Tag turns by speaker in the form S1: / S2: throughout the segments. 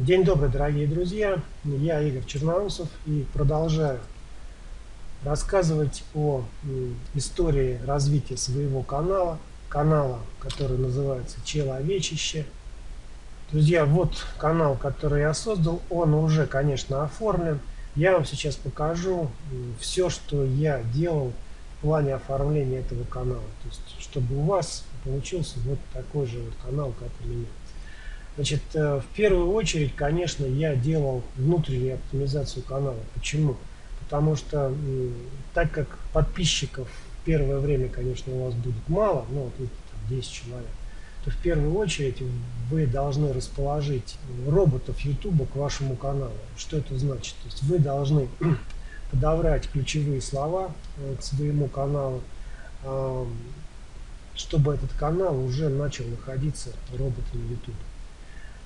S1: День добрый, дорогие друзья! Я Игорь Черноусов и продолжаю рассказывать о истории развития своего канала, канала, который называется «Человечище». Друзья, вот канал, который я создал, он уже, конечно, оформлен. Я вам сейчас покажу все, что я делал в плане оформления этого канала. То есть, чтобы у вас получился вот такой же вот канал, как у меня. Значит, э, в первую очередь, конечно, я делал внутреннюю оптимизацию канала. Почему? Потому что, так как подписчиков в первое время, конечно, у вас будет мало, ну, вот там 10 человек, то в первую очередь вы должны расположить роботов YouTube к вашему каналу. Что это значит? То есть вы должны подобрать ключевые слова э, к своему каналу, чтобы этот канал уже начал находиться роботом YouTube.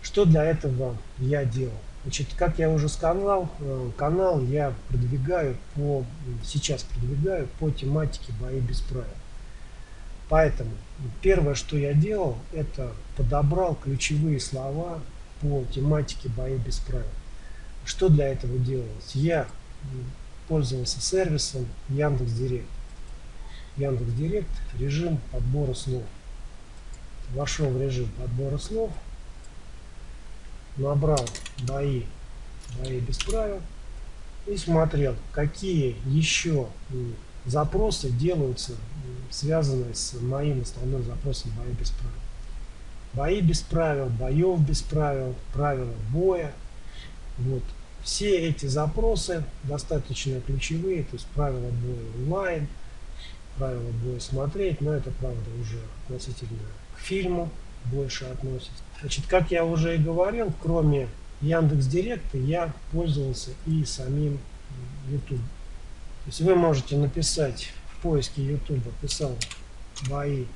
S1: Что для этого я делал? Значит, как я уже сказал, э, канал я продвигаю по, сейчас продвигаю по тематике бои без правил. Поэтому первое, что я делал, это подобрал ключевые слова по тематике бои без правил. Что для этого делалось? Я пользовался сервисом Яндекс.Директ. Яндекс.Директ режим подбора слов. Вошел в режим подбора слов, набрал бои, бои без правил и смотрел, какие еще запросы делаются, связанные с моим основным запросом бои без правил. Бои без правил, боев без правил, правила боя. Вот. Все эти запросы достаточно ключевые, то есть правила боя онлайн, правила боя смотреть, но это правда уже относительно к фильму больше относится. Значит, как я уже и говорил, кроме Яндекс Директа я пользовался и самим YouTube. То есть вы можете написать в поиске YouTube, писал бои,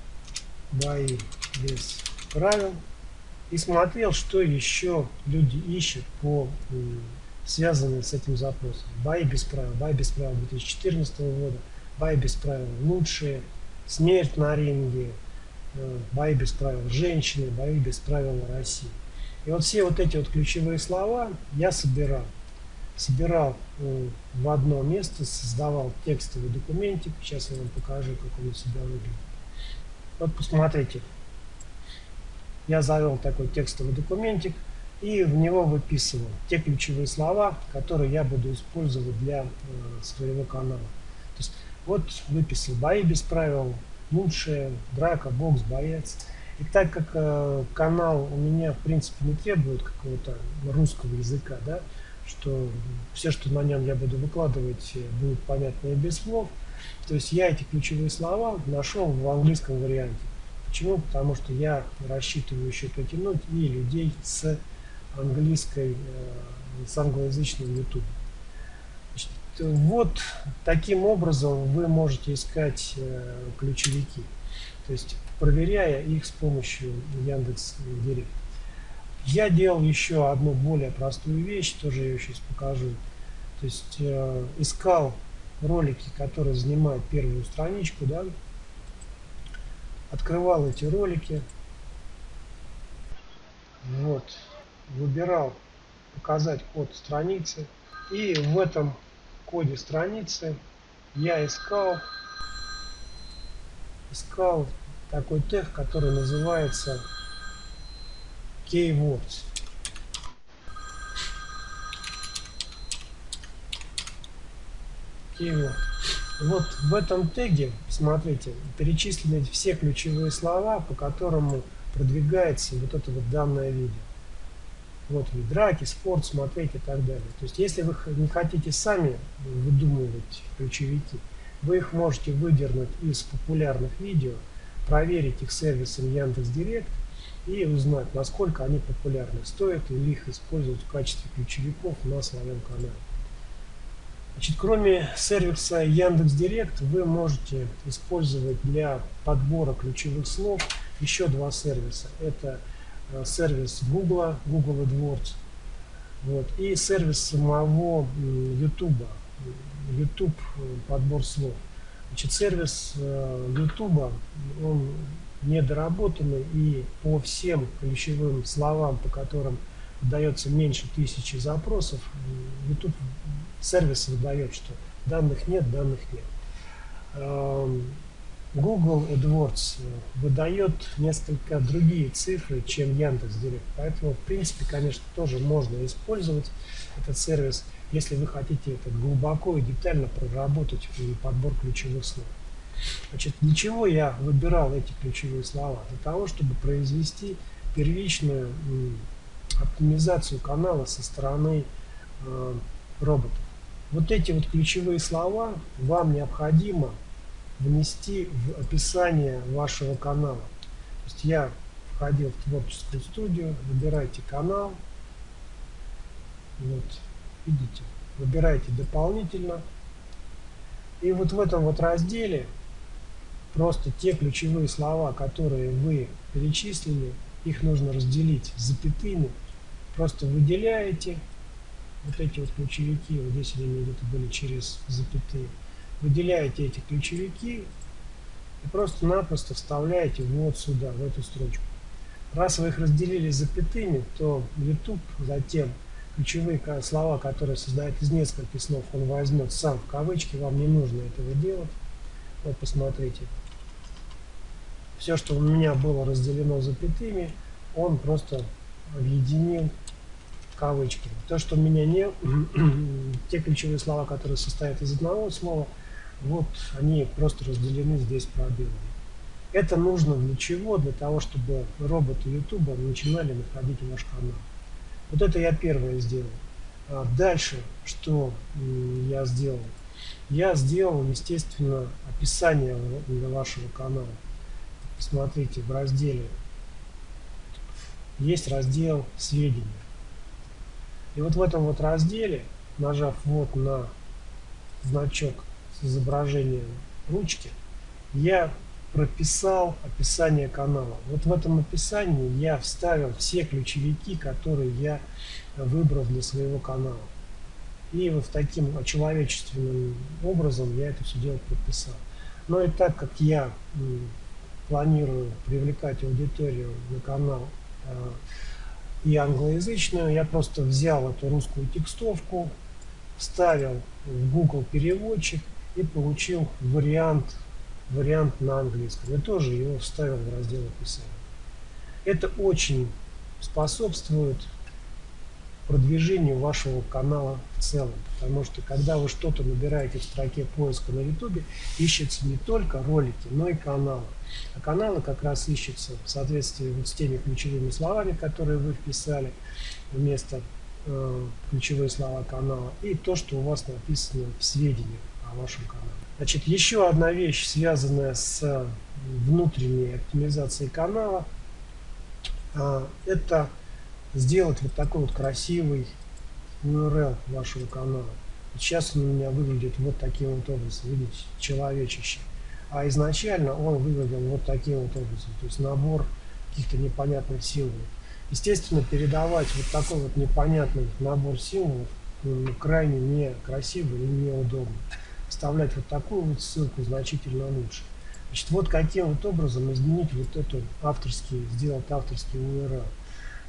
S1: бои без правил и смотрел, что еще люди ищут по связанные с этим запросом. Бои без правил, бои без правил 2014 года, бои без правил лучшие, смерть на ринге, бои без правил женщины, бои без правил России. И вот все вот эти вот ключевые слова я собирал. Собирал э, в одно место, создавал текстовый документик. Сейчас я вам покажу, как он у себя выглядит. Вот посмотрите. Я завел такой текстовый документик и в него выписывал те ключевые слова, которые я буду использовать для э, своего канала. То есть вот выписал бои без правил, лучшая драка, бокс, боец. И так как э, канал у меня, в принципе, не требует какого-то русского языка, да, что все, что на нем я буду выкладывать, э, будет понятно и без слов, то есть я эти ключевые слова нашел в английском варианте. Почему? Потому что я рассчитываю еще потянуть и людей с английской, э, с англоязычным YouTube вот таким образом вы можете искать э, ключевики, то есть проверяя их с помощью Яндекс Директ. Я делал еще одну более простую вещь, тоже я сейчас покажу. То есть э, искал ролики, которые занимают первую страничку, да, открывал эти ролики, вот, выбирал показать код страницы и в этом коде страницы я искал искал такой тег, который называется keywords. Keyword. Вот в этом теге, смотрите, перечислены все ключевые слова, по которым продвигается вот это вот данное видео вот вид драки, спорт смотреть и так далее. То есть если вы не хотите сами выдумывать ключевики, вы их можете выдернуть из популярных видео, проверить их сервисом Яндекс.Директ и узнать, насколько они популярны, стоит ли их использовать в качестве ключевиков на своем канале. Значит, кроме сервиса Яндекс.Директ, вы можете использовать для подбора ключевых слов еще два сервиса. Это сервис Google, Google AdWords, вот, и сервис самого YouTube, YouTube э, подбор слов. Значит, сервис э, YouTube, он недоработанный и по всем ключевым словам, по которым выдается меньше тысячи запросов, YouTube сервис выдает, что данных нет, данных нет. Google AdWords э, выдает несколько другие цифры, чем Яндекс.Директ. Поэтому, в принципе, конечно, тоже можно использовать этот сервис, если вы хотите это глубоко и детально проработать подбор ключевых слов. Значит, для чего я выбирал эти ключевые слова? Для того, чтобы произвести первичную оптимизацию канала со стороны э, роботов. Вот эти вот ключевые слова вам необходимо внести в описание вашего канала. То есть я входил в творческую студию, выбирайте канал, вот, видите, выбирайте дополнительно. И вот в этом вот разделе просто те ключевые слова, которые вы перечислили, их нужно разделить запятыми, просто выделяете вот эти вот ключевики, вот здесь они где-то были через запятые, выделяете эти ключевики и просто-напросто вставляете вот сюда, в эту строчку. Раз вы их разделили запятыми, то YouTube затем ключевые слова, которые создают из нескольких слов, он возьмет сам в кавычки, вам не нужно этого делать. Вот посмотрите. Все, что у меня было разделено запятыми, он просто объединил кавычки. То, что у меня не... те ключевые слова, которые состоят из одного слова, вот они просто разделены здесь пробелами. Это нужно для чего? Для того, чтобы роботы YouTube начинали находить ваш канал. Вот это я первое сделал. А дальше, что я сделал? Я сделал, естественно, описание для вашего канала. Смотрите, в разделе есть раздел «Сведения». И вот в этом вот разделе, нажав вот на значок с изображением ручки, я прописал описание канала. Вот в этом описании я вставил все ключевики, которые я выбрал для своего канала. И вот таким очеловечественным образом я это все дело прописал. Но и так как я планирую привлекать аудиторию на канал э, и англоязычную, я просто взял эту русскую текстовку, вставил в Google переводчик и получил вариант, вариант на английском. И тоже его вставил в раздел описания. Это очень способствует продвижению вашего канала в целом. Потому что когда вы что-то набираете в строке поиска на YouTube, ищется не только ролики, но и каналы. А каналы как раз ищутся в соответствии вот с теми ключевыми словами, которые вы вписали вместо э, ключевые слова канала, и то, что у вас написано в сведениях о вашем канале. Значит, еще одна вещь, связанная с внутренней оптимизацией канала, э, это сделать вот такой вот красивый URL вашего канала. Сейчас он у меня выглядит вот таким вот образом, видите, человечище. А изначально он выглядел вот таким вот образом, то есть набор каких-то непонятных символов. Естественно, передавать вот такой вот непонятный набор символов крайне некрасиво и неудобно. Вставлять вот такую вот ссылку значительно лучше. Значит, вот каким вот образом изменить вот эту авторский, сделать авторский URL.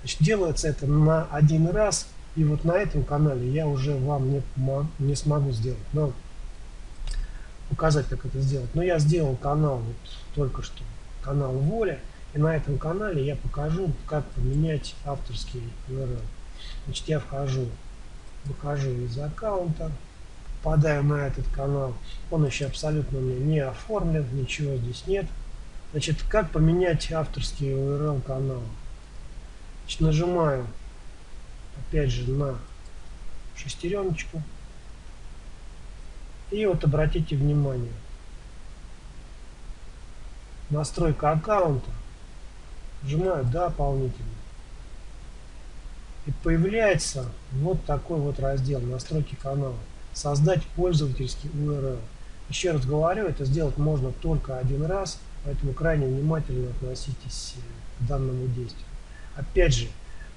S1: Значит, делается это на один раз, и вот на этом канале я уже вам не, не смогу сделать, но показать, как это сделать. Но я сделал канал вот только что, канал Воля, и на этом канале я покажу, как поменять авторский URL. Значит, я вхожу, выхожу из аккаунта, попадаю на этот канал. Он еще абсолютно мне не оформлен, ничего здесь нет. Значит, как поменять авторский URL канала? Значит, нажимаю опять же на шестереночку. И вот обратите внимание. Настройка аккаунта. Нажимаю дополнительно. И появляется вот такой вот раздел настройки канала. Создать пользовательский URL. Еще раз говорю, это сделать можно только один раз, поэтому крайне внимательно относитесь к данному действию. Опять же,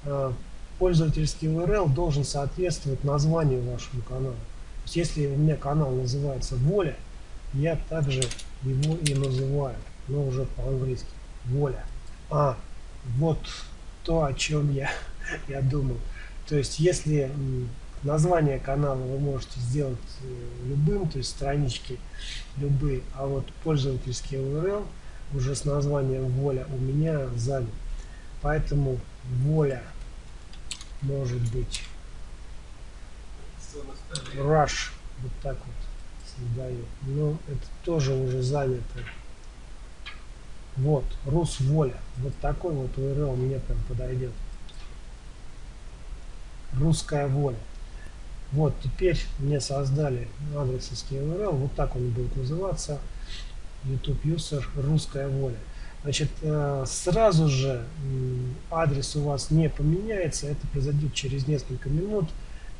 S1: э, пользовательский URL должен соответствовать названию вашему канала. То есть, если у меня канал называется Воля, я также его и называю, но уже по-английски. Воля. А, вот то, о чем я я думал. То есть, если название канала вы можете сделать э, любым, то есть странички любые, а вот пользовательский URL уже с названием воля у меня занят. Поэтому воля может быть rush вот так вот создаю. Но это тоже уже занято. Вот, Рус Воля. Вот такой вот URL мне прям подойдет. Русская воля. Вот, теперь мне создали адресовский URL. Вот так он будет называться. YouTube User Русская воля. Значит, э, сразу же адрес у вас не поменяется. Это произойдет через несколько минут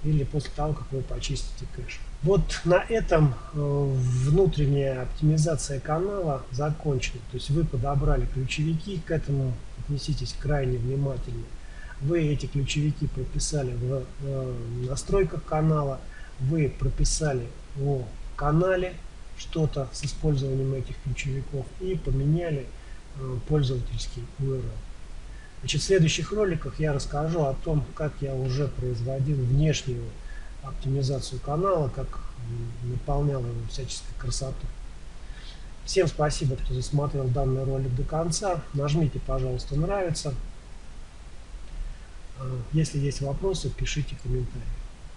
S1: или после того, как вы почистите кэш. Вот на этом э, внутренняя оптимизация канала закончена. То есть вы подобрали ключевики, к этому отнеситесь крайне внимательно. Вы эти ключевики прописали в э, настройках канала, вы прописали о канале что-то с использованием этих ключевиков и поменяли э, пользовательский URL. Значит, в следующих роликах я расскажу о том, как я уже производил внешнюю оптимизацию канала, как наполнял его всяческой красотой. Всем спасибо, кто засмотрел данный ролик до конца. Нажмите, пожалуйста, нравится. Если есть вопросы, пишите комментарии.